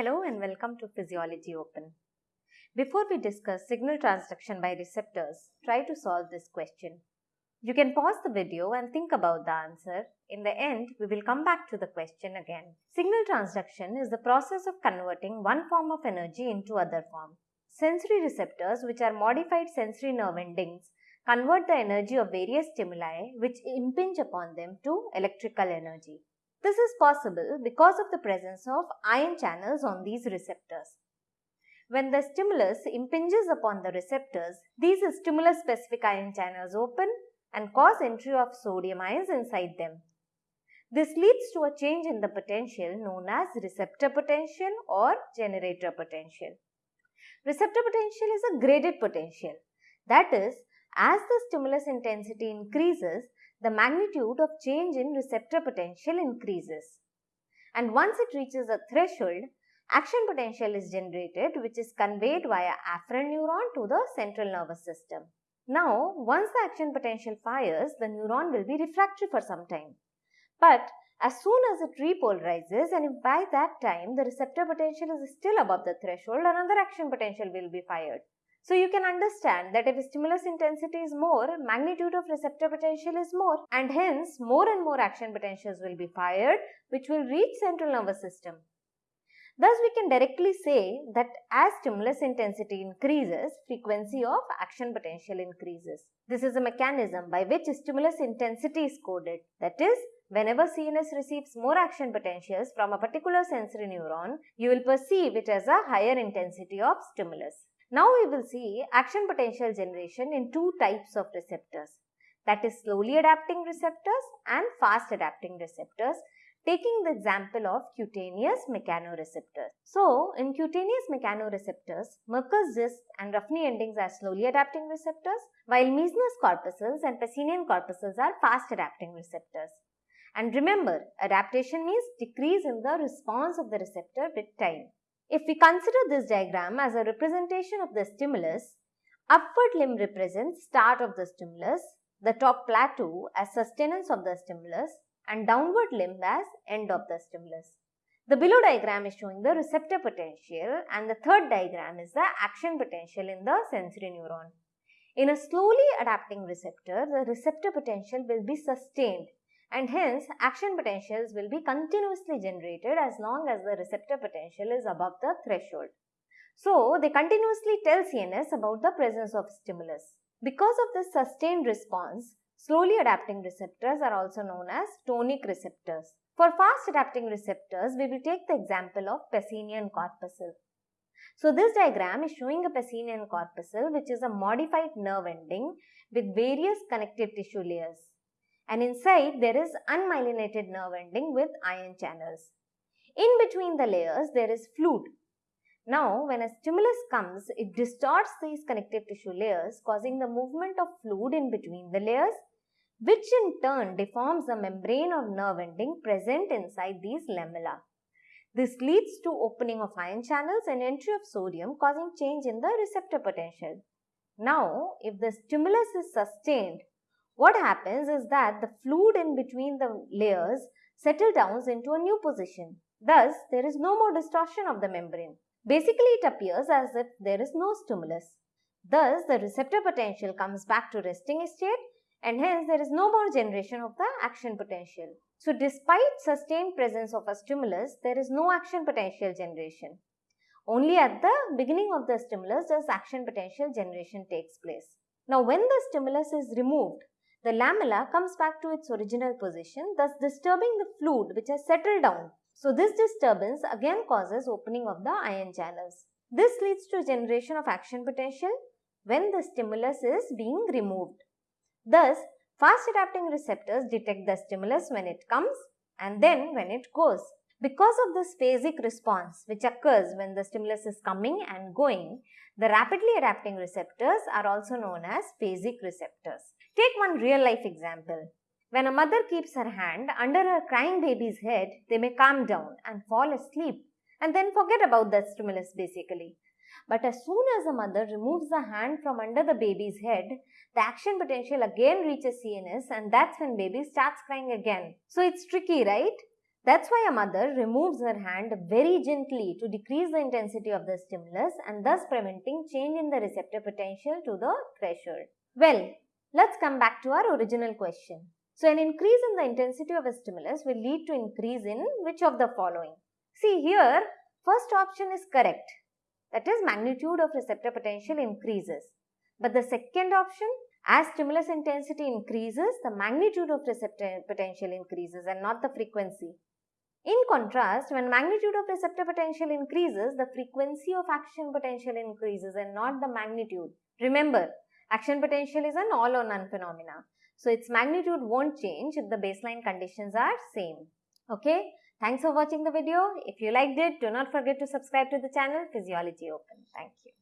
Hello and welcome to Physiology Open. Before we discuss signal transduction by receptors, try to solve this question. You can pause the video and think about the answer. In the end, we will come back to the question again. Signal transduction is the process of converting one form of energy into other form. Sensory receptors, which are modified sensory nerve endings, convert the energy of various stimuli which impinge upon them to electrical energy. This is possible because of the presence of ion channels on these receptors. When the stimulus impinges upon the receptors, these stimulus specific ion channels open and cause entry of sodium ions inside them. This leads to a change in the potential known as receptor potential or generator potential. Receptor potential is a graded potential. That is, as the stimulus intensity increases, the magnitude of change in receptor potential increases. And once it reaches a threshold, action potential is generated which is conveyed via afferent neuron to the central nervous system. Now, once the action potential fires, the neuron will be refractory for some time. But as soon as it repolarizes and if by that time the receptor potential is still above the threshold, another action potential will be fired. So you can understand that if stimulus intensity is more, magnitude of receptor potential is more and hence more and more action potentials will be fired which will reach central nervous system. Thus we can directly say that as stimulus intensity increases, frequency of action potential increases. This is a mechanism by which stimulus intensity is coded. That is, whenever CNS receives more action potentials from a particular sensory neuron, you will perceive it as a higher intensity of stimulus. Now we will see action potential generation in two types of receptors that is slowly adapting receptors and fast adapting receptors taking the example of cutaneous mechanoreceptors. So, in cutaneous mechanoreceptors, Merkel's disc and Ruffini endings are slowly adapting receptors, while Meissner's corpuscles and Pacinian corpuscles are fast adapting receptors. And remember, adaptation means decrease in the response of the receptor with time. If we consider this diagram as a representation of the stimulus, upward limb represents start of the stimulus, the top plateau as sustenance of the stimulus, and downward limb as end of the stimulus. The below diagram is showing the receptor potential and the third diagram is the action potential in the sensory neuron. In a slowly adapting receptor, the receptor potential will be sustained and hence action potentials will be continuously generated as long as the receptor potential is above the threshold. So, they continuously tell CNS about the presence of stimulus. Because of this sustained response, Slowly adapting receptors are also known as tonic receptors. For fast adapting receptors, we will take the example of Pacinian corpuscle. So this diagram is showing a Pacinian corpuscle which is a modified nerve ending with various connective tissue layers. And inside there is unmyelinated nerve ending with ion channels. In between the layers there is fluid. Now when a stimulus comes, it distorts these connective tissue layers causing the movement of fluid in between the layers which in turn deforms the membrane of nerve ending present inside these lamella. This leads to opening of ion channels and entry of sodium causing change in the receptor potential. Now, if the stimulus is sustained, what happens is that the fluid in between the layers settle down into a new position. Thus, there is no more distortion of the membrane. Basically, it appears as if there is no stimulus. Thus, the receptor potential comes back to resting state and hence there is no more generation of the action potential. So despite sustained presence of a stimulus, there is no action potential generation. Only at the beginning of the stimulus does action potential generation takes place. Now when the stimulus is removed, the lamella comes back to its original position, thus disturbing the fluid which has settled down. So this disturbance again causes opening of the ion channels. This leads to generation of action potential when the stimulus is being removed. Thus, fast adapting receptors detect the stimulus when it comes and then when it goes. Because of this phasic response which occurs when the stimulus is coming and going, the rapidly adapting receptors are also known as phasic receptors. Take one real life example. When a mother keeps her hand under her crying baby's head, they may calm down and fall asleep and then forget about the stimulus basically. But as soon as the mother removes the hand from under the baby's head, the action potential again reaches CNS and that's when baby starts crying again. So it's tricky, right? That's why a mother removes her hand very gently to decrease the intensity of the stimulus and thus preventing change in the receptor potential to the threshold. Well, let's come back to our original question. So, an increase in the intensity of a stimulus will lead to increase in which of the following? See here, first option is correct. That is magnitude of receptor potential increases. But the second option, as stimulus intensity increases, the magnitude of receptor potential increases and not the frequency. In contrast, when magnitude of receptor potential increases, the frequency of action potential increases and not the magnitude. Remember, action potential is an all or none phenomena. So, its magnitude won't change if the baseline conditions are same. Okay, thanks for watching the video. If you liked it, do not forget to subscribe to the channel Physiology Open. Thank you.